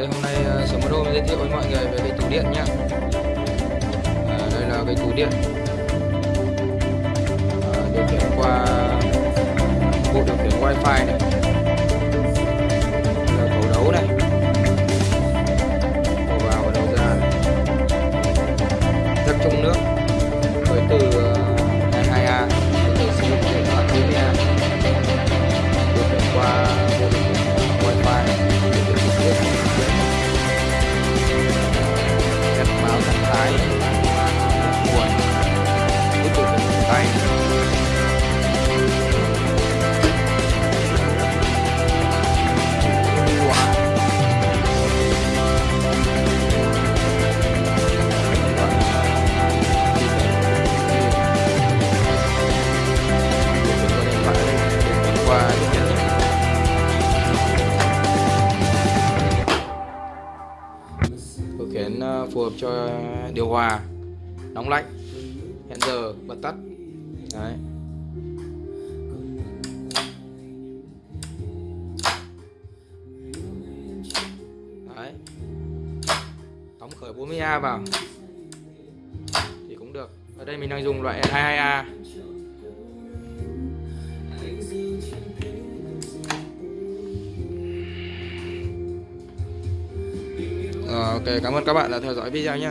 hôm nay uh, Sớm Đô giới thiệu với mọi người về cái tủ điện nhá. À, Đây là cái tủ điện. À, Điều khiển qua bộ điều khiển wifi này. Khiển ờ, phù hợp cho điều hòa, nóng lạnh. Hẹn giờ bật tắt. Đấy. Đấy. Đóng khởi 40A vào. Thì cũng được. Ở đây mình đang dùng loại 22A Ờ, ok cảm ơn các bạn đã theo dõi video nhé